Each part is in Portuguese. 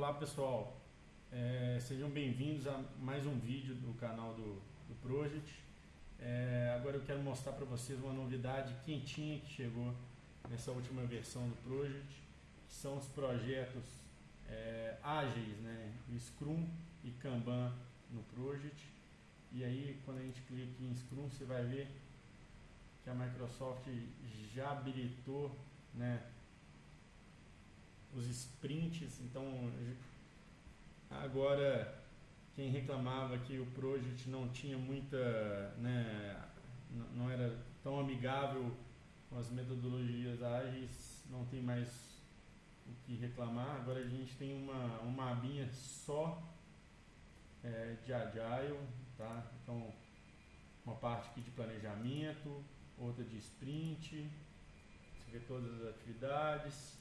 Olá pessoal, é, sejam bem-vindos a mais um vídeo do canal do, do Project. É, agora eu quero mostrar para vocês uma novidade quentinha que chegou nessa última versão do Project, que são os projetos é, ágeis, né, Scrum e Kanban no Project. E aí quando a gente clica em Scrum você vai ver que a Microsoft já habilitou né, os sprints, então agora quem reclamava que o Project não tinha muita, né, não era tão amigável com as metodologias ágeis, não tem mais o que reclamar. Agora a gente tem uma, uma abinha só é, de Agile, tá? Então uma parte aqui de planejamento, outra de sprint, você vê todas as atividades,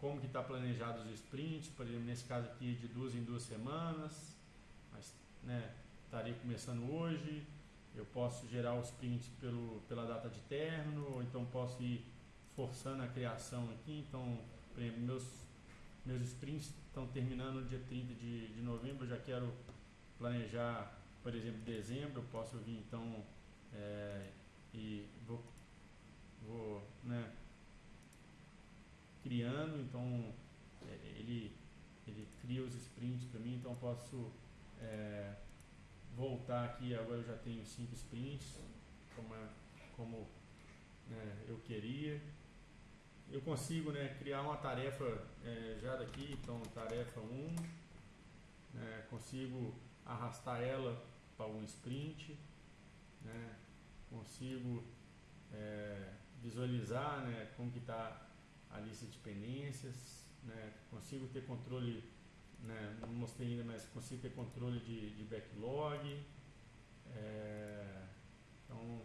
como que está planejado os sprints, por exemplo, nesse caso aqui de duas em duas semanas, mas né, estaria começando hoje, eu posso gerar os sprints pelo, pela data de término, ou então posso ir forçando a criação aqui, então, por exemplo, meus, meus sprints estão terminando no dia 30 de, de novembro, eu já quero planejar, por exemplo, dezembro, eu posso vir então é, e vou, vou criando, então é, ele, ele cria os sprints para mim, então eu posso é, voltar aqui, agora eu já tenho cinco sprints, como, é, como né, eu queria. Eu consigo né, criar uma tarefa é, já daqui, então tarefa 1, né, consigo arrastar ela para um sprint, né, consigo é, visualizar né, como que está a lista de pendências, né? consigo ter controle, né? não mostrei ainda, mas consigo ter controle de, de backlog, é, então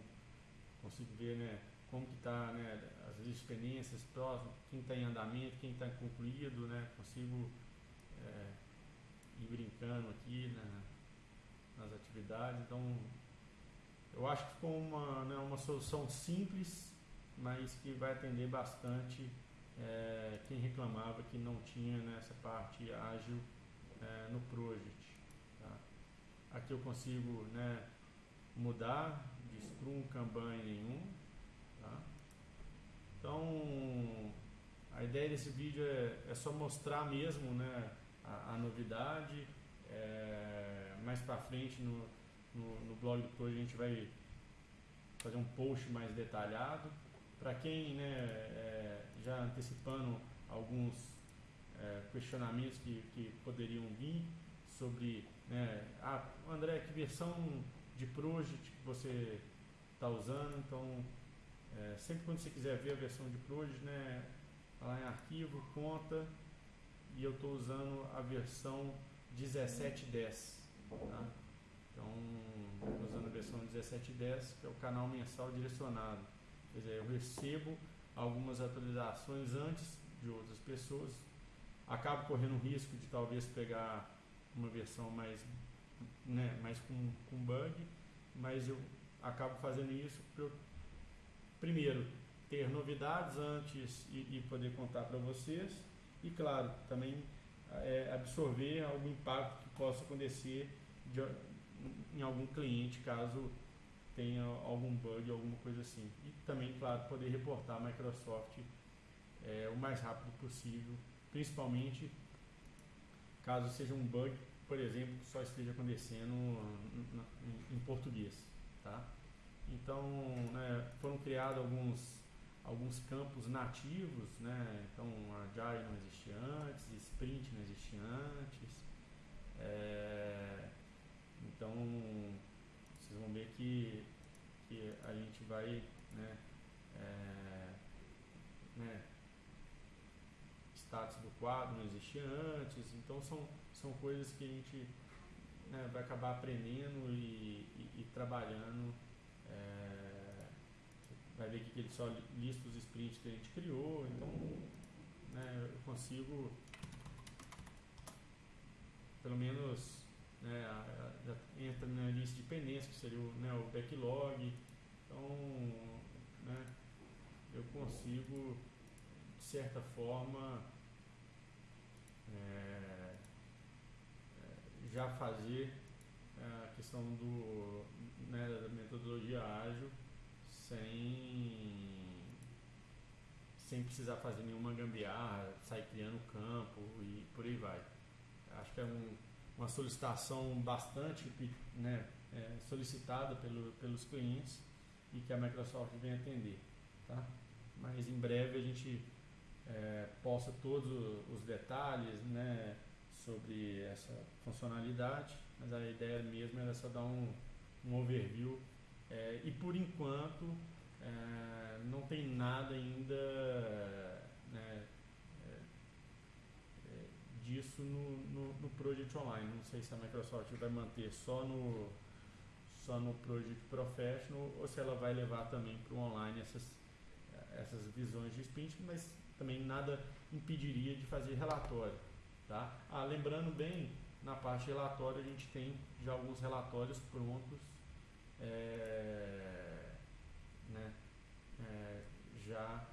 consigo ver né, como que está né, as listas de pendências próximas, quem está em andamento, quem está concluído, né, consigo é, ir brincando aqui nas atividades, então eu acho que ficou uma, né, uma solução simples, mas que vai atender bastante é, quem reclamava que não tinha nessa parte ágil é, no Project. Tá? Aqui eu consigo né, mudar de Scrum, Kanban e nenhum. Tá? Então, a ideia desse vídeo é, é só mostrar mesmo né, a, a novidade. É, mais para frente no, no, no blog do Project a gente vai fazer um post mais detalhado. Para quem, né, é, já antecipando alguns é, questionamentos que, que poderiam vir sobre, né, ah, André, que versão de Project que você está usando? Então, é, sempre quando você quiser ver a versão de Project, né, tá lá em arquivo, conta, e eu estou usando a versão 1710. Tá? Então, usando a versão 1710, que é o canal mensal direcionado. Quer dizer, eu recebo algumas atualizações antes de outras pessoas, acabo correndo o risco de talvez pegar uma versão mais, né, mais com, com bug, mas eu acabo fazendo isso para primeiro ter novidades antes e, e poder contar para vocês e claro também é, absorver algum impacto que possa acontecer de, em algum cliente caso tenha algum bug, alguma coisa assim. E também, claro, poder reportar a Microsoft é, o mais rápido possível, principalmente caso seja um bug, por exemplo, que só esteja acontecendo em, português. Tá? Então, né, foram criados alguns, alguns campos nativos, né? então Agile não existia antes, Sprint não existia antes. É, então, vocês vão ver que, que a gente vai, né, é, né, status do quadro não existia antes, então são, são coisas que a gente né, vai acabar aprendendo e, e, e trabalhando. É, vai ver que ele só lista os sprints que a gente criou, então né, eu consigo pelo menos né, entra na lista de pendências, que seria o, né, o backlog. Então, né, eu consigo, de certa forma, já fazer é, a questão do, né, da metodologia ágil sem, sem precisar fazer nenhuma gambiarra, sair criando campo e por aí vai. Acho que é um, uma solicitação bastante né, é, solicitada pelo, pelos clientes e que a Microsoft vem atender. Tá? Mas em breve a gente é, posta todos os detalhes né, sobre essa funcionalidade, mas a ideia mesmo era só dar um, um overview é, e por enquanto é, não tem nada ainda né, é, é, disso no, no, no, Project Online. Não sei se a Microsoft vai manter só no, só no Project Professional ou se ela vai levar também para o online essas, essas visões de sprint, mas também nada impediria de fazer relatório. Tá? Ah, lembrando bem, na parte relatório a gente tem já alguns relatórios prontos, é, né, é, já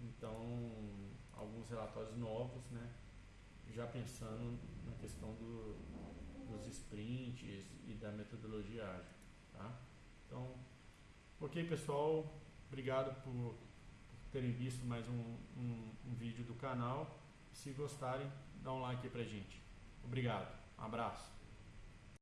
então alguns relatórios novos, né, já pensando na questão do, dos sprints e da metodologia ágil. Tá? Então, ok pessoal, obrigado por terem visto mais um, um, um vídeo do canal. Se gostarem, dá um like aí pra gente. Obrigado. Um abraço.